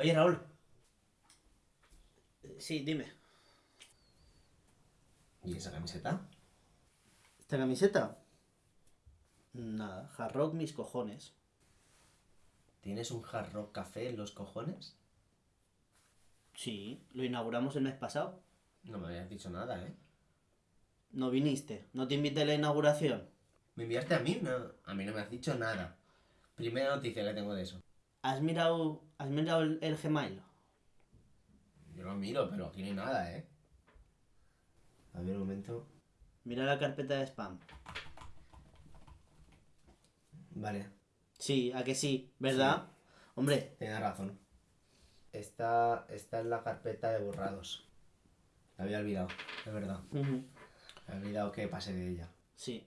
Oye, Raúl. Sí, dime. ¿Y esa camiseta? ¿Esta camiseta? Nada, hard rock mis cojones. ¿Tienes un hard rock café en los cojones? Sí, lo inauguramos el mes pasado. No me habías dicho nada, ¿eh? No viniste, no te invité a la inauguración. ¿Me enviaste a mí? No, a mí no me has dicho nada. Primera noticia que tengo de eso. ¿Has mirado, has mirado el, el Gmail? Yo lo miro, pero aquí no hay nada, ¿eh? A ver, un momento. Mira la carpeta de spam. Vale, Sí, a que sí, ¿verdad? Hombre, tienes razón. Esta, esta es la carpeta de borrados. La había olvidado, es verdad. ujú, Me había olvidado que pasé de ella. sí.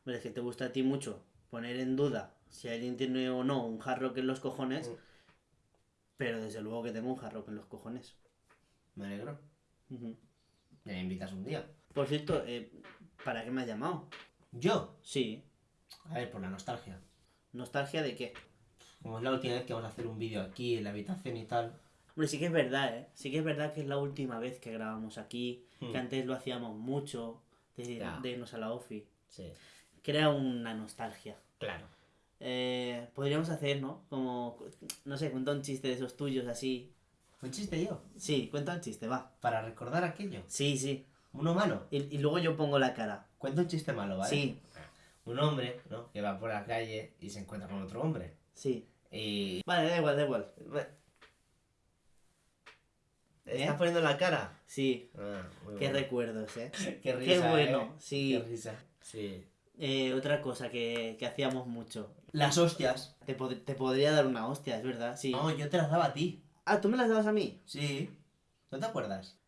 Hombre, es que te gusta a ti mucho poner en duda si alguien tiene o no un hard rock en los cojones, Mm. pero desde luego que tengo un hard rock en los cojones. Me alegro. Me invitas un día. Por cierto, eh, ¿para qué me has llamado? ¿Yo? Sí. A ver, por la nostalgia. ¿Nostalgia de qué? Como es la última vez que vamos a hacer un vídeo aquí en la habitación y tal. Hombre, sí que es verdad, ¿eh? Sí que es verdad que es la última vez que grabamos aquí, Hmm. que antes lo hacíamos mucho, de, de irnos a la OFI. Sí. Crea una nostalgia. Claro. Eh, podríamos hacer, ¿no? Como, no sé, cuenta un chiste de esos tuyos así. ¿Fue un chiste yo? Sí, cuenta un chiste, va. Para recordar aquello. Sí, sí. Uno malo. Y, y luego yo pongo la cara. Cuenta un chiste malo, ¿vale? Sí, Un hombre, ¿no? Que va por la calle y se encuentra con otro hombre. sí. Y... Vale, da igual, da igual. ¿Estás ¿Eh? poniendo la cara? Sí, Ah, muy qué bueno. recuerdos, ¿eh? Qué risa, bueno, ¿eh? sí. Qué risa. Sí. Eh, otra cosa que, que hacíamos mucho. Las hostias. Te, pod- te podría dar una hostia, es verdad, sí. No, yo te las daba a ti. Ah, ¿tú me las dabas a mí? Sí. ¿No te acuerdas?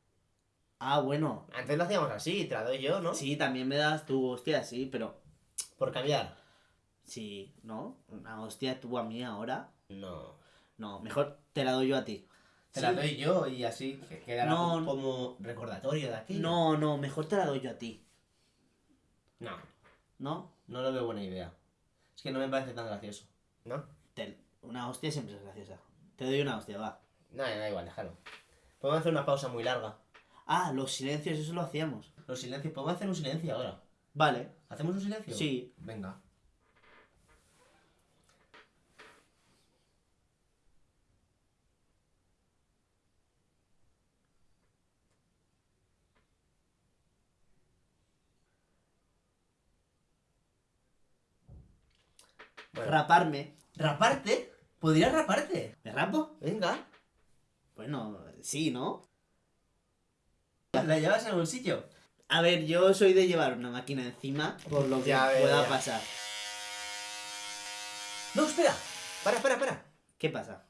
Ah, bueno. Antes lo hacíamos así, te la doy yo, ¿no? Sí, también me das tu hostia, sí, pero... Por cambiar. Sí, ¿no? Una hostia tú a mí ahora. No. No, mejor te la doy yo a ti. Te Sí. la doy yo y así que- quedará No. como recordatorio de aquello. No, no, mejor te la doy yo a ti. No. ¿No? No lo veo buena idea. Es que no me parece tan gracioso. ¿No? Te- una hostia siempre es graciosa. Te doy una hostia, va. No, da igual, déjalo. Podemos hacer una pausa muy larga. Ah, los silencios, eso lo hacíamos. Los silencios, podemos hacer un silencio ahora. Vale. ¿Hacemos un silencio? Sí. Venga. Raparme. ¿Raparte? ¿Podrías raparte? ¿Me rapo? Venga. Bueno, sí, ¿no? ¿La llevas en el bolsillo? A ver, yo soy de llevar una máquina encima por lo que Ya pueda ya. pasar. No, espera. Para, para, para. ¿Qué pasa?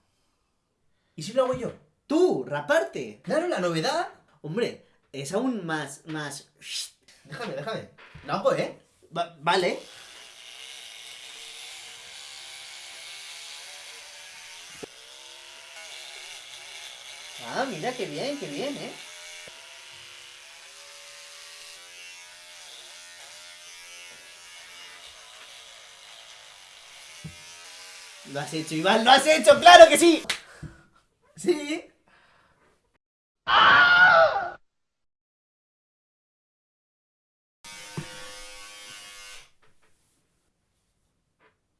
¿Y si lo hago yo? ¡Tú! ¡Raparte! Claro, la novedad. Hombre, es aún más... más... Déjame, déjame. Lo hago, ¿eh? Va- vale. Ah, mira qué bien, qué bien, ¿eh? Lo has hecho, Iván, lo has hecho, claro que sí. Sí. ¡Ah!